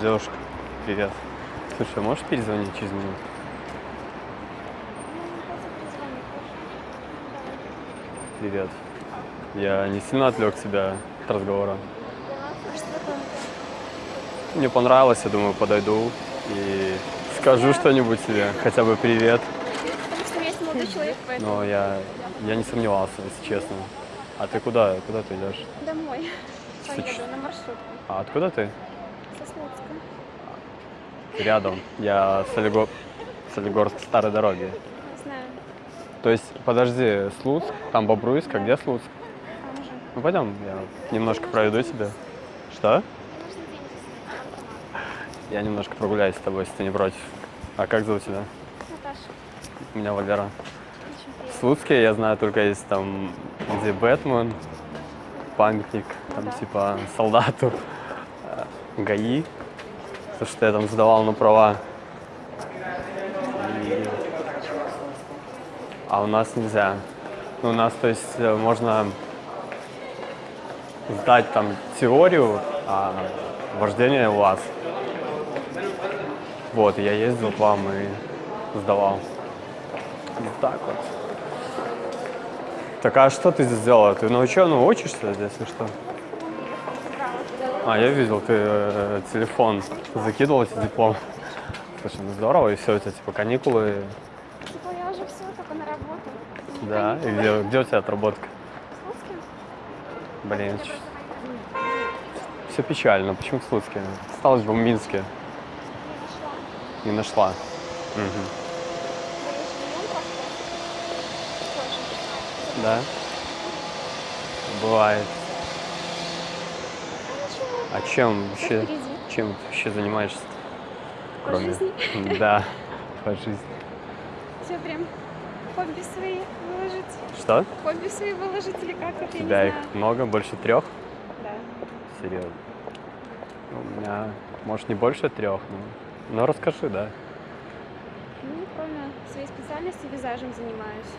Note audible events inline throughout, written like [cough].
Девушка, привет. Слушай, а можешь перезвонить через минуту? Привет. Я не сильно отвлек тебя от разговора. Мне понравилось, я думаю, подойду и скажу что-нибудь тебе, хотя бы привет. Потому что у меня есть молодой человек, поэтому Но я, я не сомневался, если честно. А ты куда? Куда ты идешь? домой поеду на маршрутку А откуда ты? Со Слуцка. Рядом. Я с, Солиго... Солигорск старой дороги. Знаю, То есть, подожди, Слуцк, там Бобруйск, а где Слуцк? там же. Ну пойдем, я немножко проведу тебя. Что? Я немножко прогуляюсь с тобой, если ты не против. А как зовут тебя? Наташа, Меня Валера. В. Слуцке я знаю только есть там, где Бэтмен, памятник, там да. типа солдату, ГАИ, то, что я там сдавал на права. И- А у нас нельзя. Ну, у нас, то есть, э, можно сдать там теорию, а вождение у вас. Вот, я ездил к вам и сдавал. Вот так вот. Так а что ты здесь сделала? Ты на ученую учишься здесь или что? А, я видел, ты э, телефон закидывал эти диплом. Слушай, ну здорово, и все, у тебя типа каникулы. Типа я уже все, только на работу. Да, и где, где у тебя отработка? В Слуцке? Блин, все печально. Почему в Слуцке? Осталось в Минске. Не нашла. Тоже. Да? Бывает. А чем вообще, чем вообще занимаешься? По жизни. [laughs] Да, по жизни. Все прям хобби свои выложить. Что? Хобби свои выложить или как это, У я тебя их знаю. много, больше трех? Да. Серьезно. Ну, У меня, может, не больше трех, но, но расскажи, да. Ну, кроме своей специальности, визажем занимаюсь.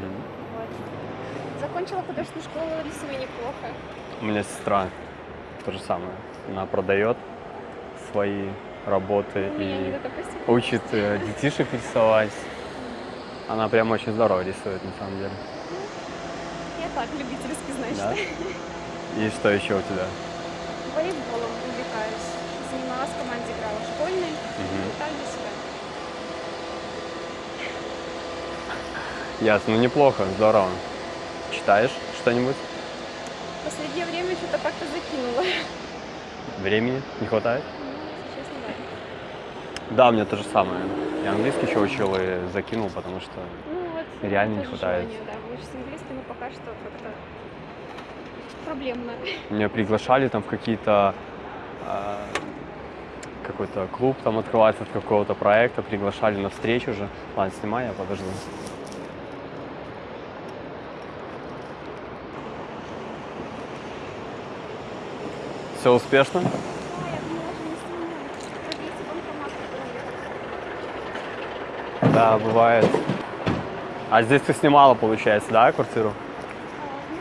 Мгм. Вот. Закончила художественную школу, рисую неплохо. У меня сестра то же самое. Она продает свои работы Ну, и учит э, детишек рисовать. Она прям очень здорово рисует, на самом деле. Я так, любительски, значит. Да? И что еще у тебя? Волейболом увлекаюсь. Занималась в команде, играла школьной. Мгм. И так для себя. Ясно, ну неплохо, здорово. Читаешь что-нибудь? В последнее время что-то как-то закинула. Времени не хватает? Ну, честно, да. Да, у меня то же самое. Я английский еще учил и закинул, потому что Ну вот. Реально не хватает. желание, да, выучить английский, но пока что как-то проблемно. меня приглашали там в какие-то а, какой-то клуб там открывается от какого-то проекта, приглашали на встречу же. Ладно, снимай, я подожду. Все успешно? А, я думала, что не снимаю. Подъедьте банкомат. Да, бывает. А здесь ты снимала, получается, да, квартиру?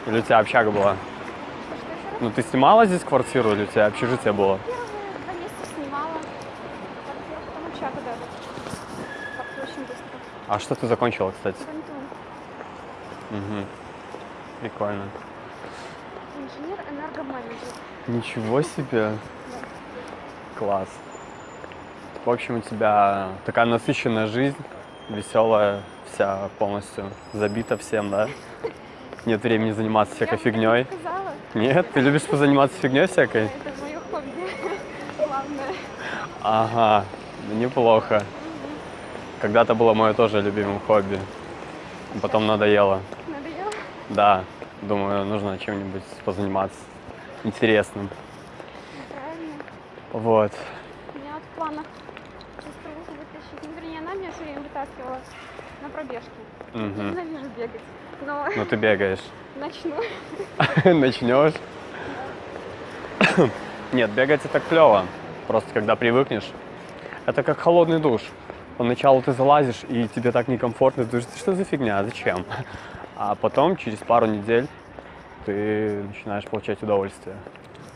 Или у тебя общага была? Ну, ты снимала здесь квартиру или у тебя общежитие было? А что ты закончила, кстати? Угу. Прикольно. Инженер-энергоменеджер. Ничего себе. Класс. В общем, у тебя такая насыщенная жизнь, веселая, вся полностью забита всем, да? Нет времени заниматься всякой Я не фигней. сказала. Нет, ты любишь позаниматься фигней всякой? Это мое хобби. [laughs] Главное. Ага, неплохо. Когда-то было мое тоже любимым хобби. Потом надоело. Надоело? Да, думаю, нужно чем-нибудь позаниматься интересным. Правильно. Вот. У меня вот в планах сестру вытащить. Ну, вернее, она меня все время вытаскивала на пробежки. Я Мгм. ненавижу бегать. Но Ну ты бегаешь. [laughs] начну. [laughs] Начнешь? Нет, бегать это клево. Просто когда привыкнешь. Это как холодный душ. Поначалу ты залазишь, и тебе так некомфортно, ты думаешь, «Да что за фигня, зачем? А потом, через пару недель, ты начинаешь получать удовольствие.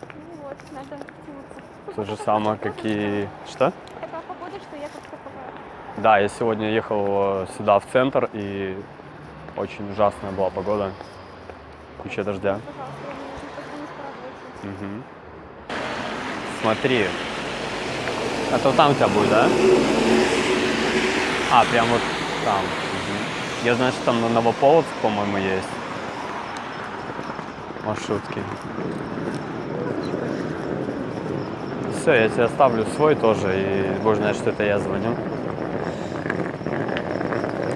Ну вот, надо тянуться. То же самое, как и... Что? Такая погода, что я как-то. Да, я сегодня ехал э, сюда, в центр, и очень ужасная была погода. Куча дождя. Мгм. Смотри. Это вот там у тебя будет, да? А, прям вот там. Я знаю, что там на Новополоцк, по-моему, есть. Маршрутки. Все, я тебе оставлю свой тоже, и будешь знать, что это я звоню.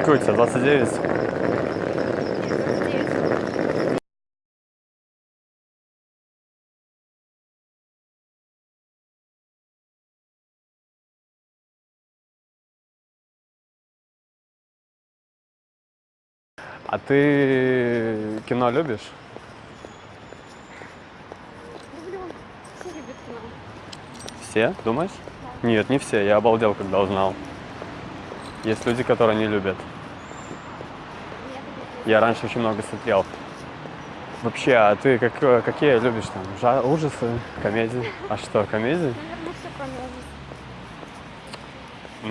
Тебя, 29? А ты кино любишь? Люблю. Все любят кино. Все, думаешь? Нет, не все. Я обалдел, когда узнал. Есть люди, которые не любят. Я раньше очень много смотрел. Вообще, а ты как, какие любишь там? Жа- ужасы, комедии? А что, комедии? Наверное, все кроме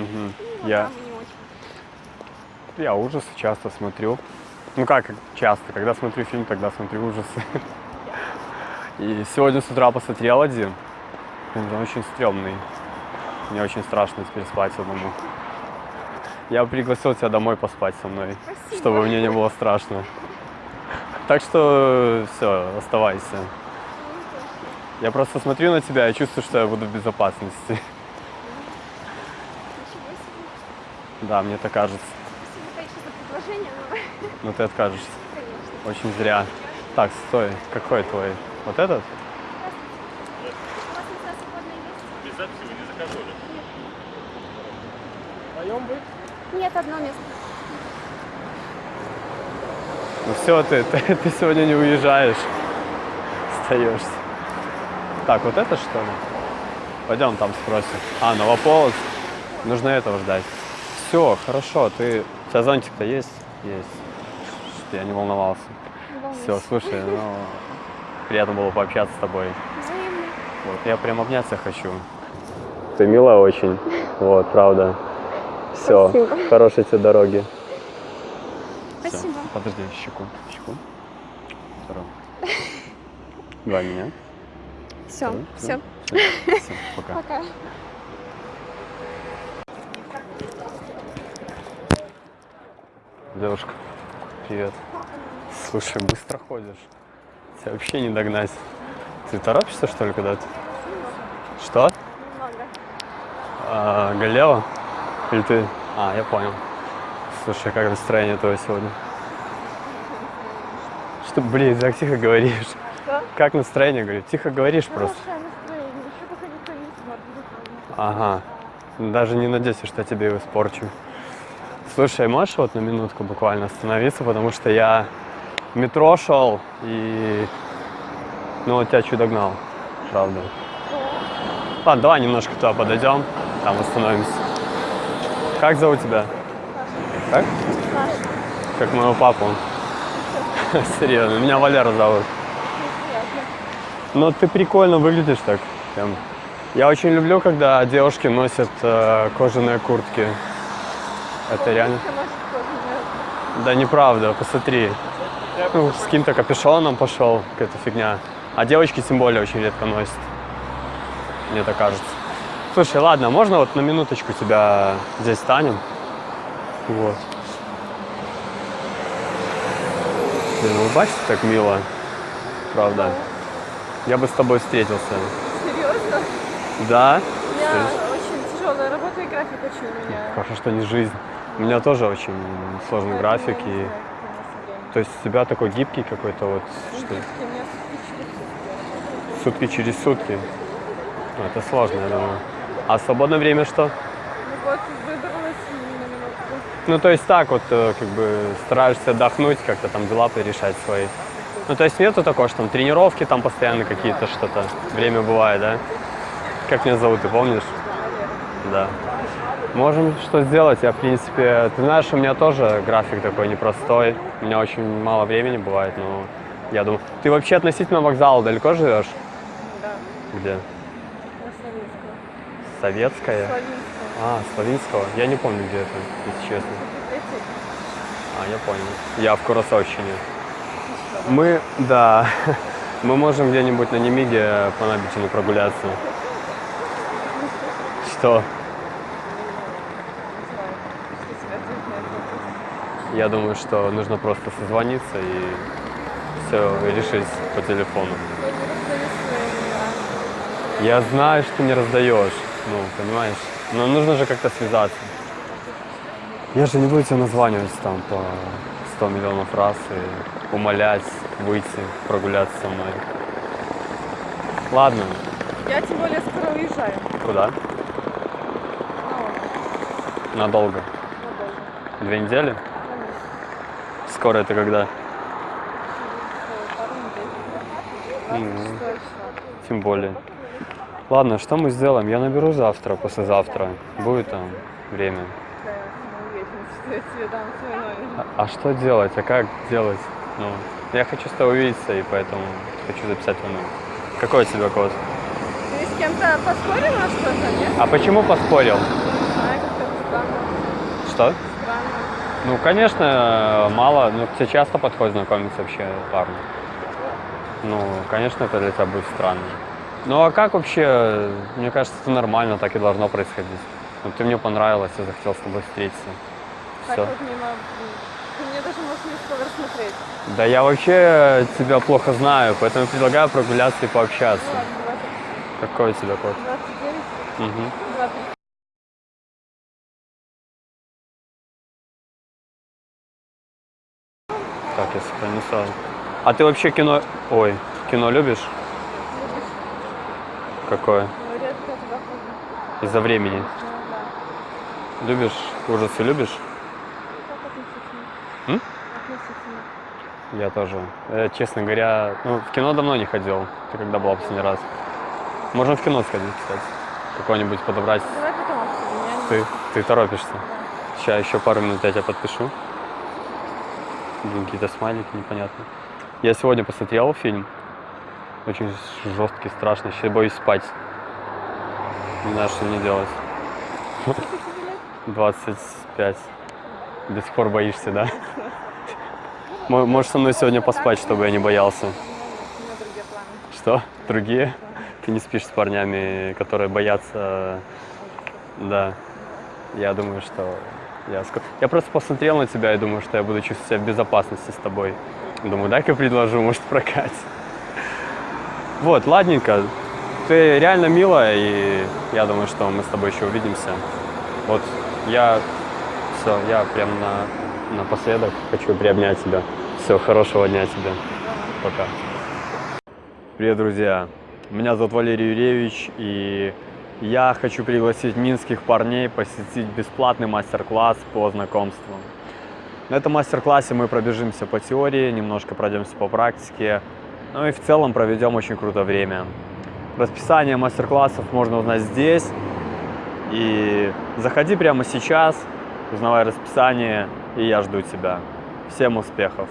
ужасов. Ну, Я, я ужасы часто смотрю. Ну как часто? Когда смотрю фильм, тогда смотрю ужасы. И сегодня с утра посмотрел один. Блин, Он очень стрёмный. Мне очень страшно теперь спать одному. Я пригласил тебя домой поспать со мной, Спасибо. чтобы мне не было страшно. Так что все, оставайся. Я просто смотрю на тебя и чувствую, что я буду в безопасности. Да, мне так кажется. Но, Но ты откажешься. конечно. Очень зря. Так, стой. Какой твой? Вот этот? Без записи вы не заказывали? Нет, одно место. Ну все, ты, [laughs] ты, ты сегодня не уезжаешь. Остаешься. Так, вот это что ли? Пойдем там спросим. А, Новополоцк. Нужно этого ждать. Все, хорошо. Ты... У тебя зонтик-то есть? Есть. Что я не волновался. Не. Все, слушай, ну... Приятно было пообщаться с тобой. Взаимно. Вот, я прям обняться хочу. Ты милая очень. Вот, правда. Все, Спасибо. хорошей тебе дороги. Спасибо. Подожди, щеку. Щеку. Вторую. Два меня. Все, все. Все, пока. Пока. Девушка, привет. Слушай, быстро ходишь. Тебя вообще не догнать. Ты торопишься, что ли, куда-то? Что? Немного. А, Галева? Или ты? А, я понял. Слушай, как настроение твое сегодня? Что, блин, так тихо говоришь. Что? Как настроение, говорю? Тихо говоришь просто. Хорошее настроение. Еще пока никто не. Ага. Даже не надейся, что я тебе его испорчу. Слушай, можешь вот на минутку буквально остановиться, потому что я метро шел и ну вот тебя чуть догнал, правда. Ладно, давай немножко туда подойдем, там остановимся. Как зовут тебя? Как? Как моего папу. [laughs] Серьезно, меня Валера зовут. Но ты прикольно выглядишь так. Я очень люблю, когда девушки носят э, кожаные куртки. Это реально. Да неправда, посмотри. Ну, с каким-то капюшоном пошел, какая-то фигня. А девочки тем более очень редко носят. Мне так кажется. Слушай, ладно, можно вот на минуточку тебя здесь станем? Вот. Блин, улыбайся так мило. Правда. Я бы с тобой встретился. Серьезно? Да? У меня очень тяжелая работа и график очень у меня. Хорошо, что не жизнь. У меня тоже очень сложный график. И... То есть у тебя такой гибкий какой-то вот, Ну, что сутки через сутки. Ну, это сложно, я думаю. А свободное время что? Ну. Ну, то есть так вот, э, как бы стараешься отдохнуть, как-то там дела порешать свои. Ну, то есть нету такого, что там тренировки там постоянно какие-то что-то. Время бывает, да? Как меня зовут, ты помнишь? Да. Можем что сделать. Я, в принципе, ты знаешь, у меня тоже график такой непростой. У меня очень мало времени бывает, но я думаю... Ты вообще относительно вокзала далеко живешь? Да. Где? На. Советская? Славинского. А, Славинского. Я не помню, где это, если честно. А, я понял. Я в Курасовщине. Мы, да, [laughs] мы можем где-нибудь на Немиге по набережной прогуляться. [laughs] Что? Не знаю, что тебе ответить на этот вопрос. Я думаю, что нужно просто созвониться и все решить по телефону. Я знаю, что не раздаешь, ну, понимаешь? Но нужно же как-то связаться. Я же не буду тебя названивать там по 100 миллионов раз и умолять выйти, прогуляться со мной. Ладно, Я тем более скоро уезжаю. куда? Отдых. Надолго. Надолго. Две недели? Скоро это когда? Через, пару недель. Мгм. 26 числа. Тем более. Ладно, что мы сделаем? Я наберу завтра, послезавтра. Будет там время. А, а что делать? А как делать? Ну, я хочу с тобой увидеться, и поэтому хочу записать твой номер. Какой у тебя код? Ты с кем-то поспорил на что-то, нет? А почему поспорил? Не знаю, как-то странно. Что? Ну, конечно, мало, но тебе часто подходит знакомиться вообще парни. Ну, конечно, это для тебя будет странно. Ну, а как вообще, мне кажется, это нормально, так и должно происходить. Ну, ты мне понравилась, я захотел с тобой встретиться. Так Все. вот мимо... Ты мне даже можешь не скоро рассмотреть. Да я вообще тебя плохо знаю, поэтому предлагаю прогуляться и пообщаться. Ну ладно, 20, Какой у тебя код? 29, Угу. 20. Так, я сохраню сразу. А ты вообще кино... Ой, кино любишь? Какое? Из-за времени. Любишь? Ужасы любишь? М? Я тоже. Э, честно говоря, ну, в кино давно не ходил. Ты когда была последний раз? Можем в кино сходить, кстати. Какое-нибудь подобрать. Давай потом. Я не- Ты, ты торопишься. Сейчас еще пару минут я тебя подпишу. Блин, какие-то смайлики непонятные. Я сегодня посмотрел фильм. Очень жесткий, страшный. Сейчас боюсь спать. Не знаю, что мне делать. 25. До сих пор боишься, да? Мо- Можешь со мной сегодня поспать, чтобы я не боялся. Что? Другие? Ты не спишь с парнями, которые боятся... Да. Я думаю, что... Я, ск- я просто посмотрел на тебя и думаю, что я буду чувствовать себя в безопасности с тобой. Думаю, дай-ка предложу, может, прокать. Вот, ладненько. Ты реально милая, и я думаю, что мы с тобой еще увидимся. Вот я... Все, я прям на, напоследок хочу приобнять тебя. Все, хорошего дня тебе. Пока. Привет, друзья! Меня зовут Валерий Юрьевич, и я хочу пригласить минских парней посетить бесплатный мастер-класс по знакомству. На этом мастер-классе мы пробежимся по теории, немножко пройдемся по практике, ну и в целом проведем очень круто время. Расписание мастер-классов можно узнать здесь, и заходи прямо сейчас, узнавай расписание, и я жду тебя. Всем успехов!